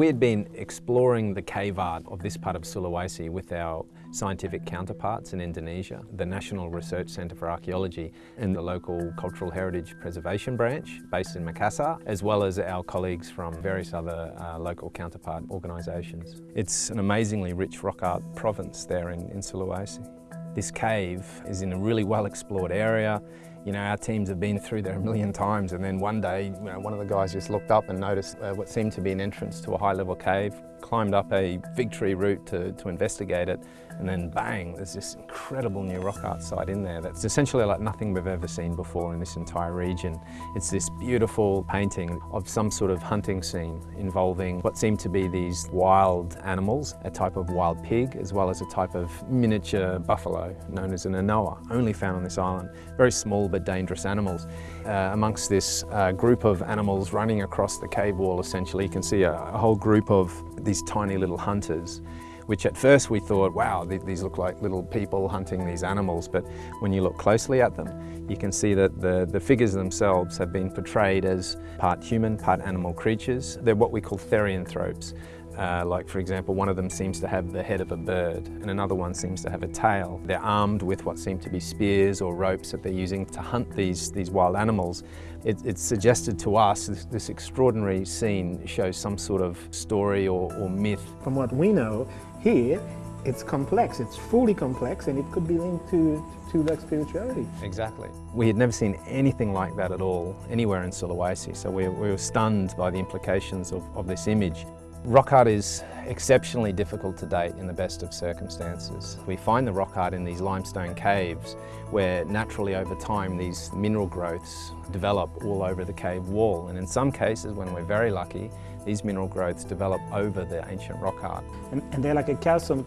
We had been exploring the cave art of this part of Sulawesi with our scientific counterparts in Indonesia, the National Research Centre for Archaeology and the local Cultural Heritage Preservation Branch based in Makassar, as well as our colleagues from various other uh, local counterpart organisations. It's an amazingly rich rock art province there in, in Sulawesi. This cave is in a really well explored area. You know, our teams have been through there a million times and then one day, you know, one of the guys just looked up and noticed uh, what seemed to be an entrance to a high level cave, climbed up a fig tree root to, to investigate it and then bang, there's this incredible new rock art site in there that's essentially like nothing we've ever seen before in this entire region. It's this beautiful painting of some sort of hunting scene involving what seem to be these wild animals, a type of wild pig, as well as a type of miniature buffalo known as an anoa, only found on this island. Very small but dangerous animals. Uh, amongst this uh, group of animals running across the cave wall essentially, you can see a, a whole group of these tiny little hunters which at first we thought, wow, these look like little people hunting these animals. But when you look closely at them, you can see that the, the figures themselves have been portrayed as part human, part animal creatures. They're what we call therianthropes. Uh, like for example, one of them seems to have the head of a bird and another one seems to have a tail. They're armed with what seem to be spears or ropes that they're using to hunt these, these wild animals. It, it's suggested to us this, this, extraordinary scene shows some sort of story or, or myth. From what we know, here, it's complex, it's fully complex, and it could be linked to, to like spirituality. Exactly. We had never seen anything like that at all, anywhere in Sulawesi, so we, we were stunned by the implications of, of this image. Rock art is exceptionally difficult to date in the best of circumstances. We find the rock art in these limestone caves where naturally over time these mineral growths develop all over the cave wall and in some cases when we're very lucky these mineral growths develop over the ancient rock art. And, and they're like a calcium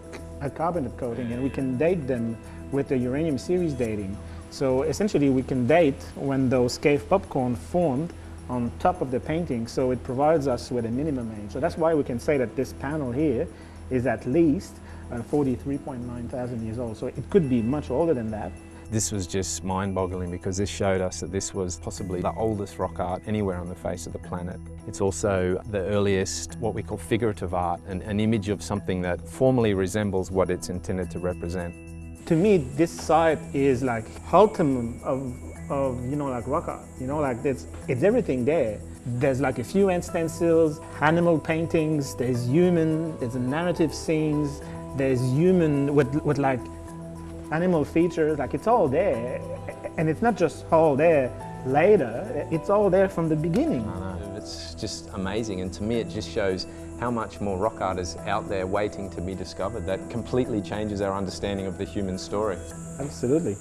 carbonate coating and we can date them with the uranium series dating. So essentially we can date when those cave popcorn formed on top of the painting, so it provides us with a minimum age. So that's why we can say that this panel here is at least uh, 43.9 thousand years old. So it could be much older than that. This was just mind-boggling because this showed us that this was possibly the oldest rock art anywhere on the face of the planet. It's also the earliest, what we call figurative art, an, an image of something that formally resembles what it's intended to represent. To me, this site is like ultimate of, of you know, like rock art. You know, like there's, it's everything there. There's like a few hand stencils, animal paintings, there's human, there's narrative scenes, there's human with, with like animal features, like it's all there. And it's not just all there later, it's all there from the beginning. I know, it's just amazing. And to me, it just shows how much more rock art is out there waiting to be discovered. That completely changes our understanding of the human story. Absolutely.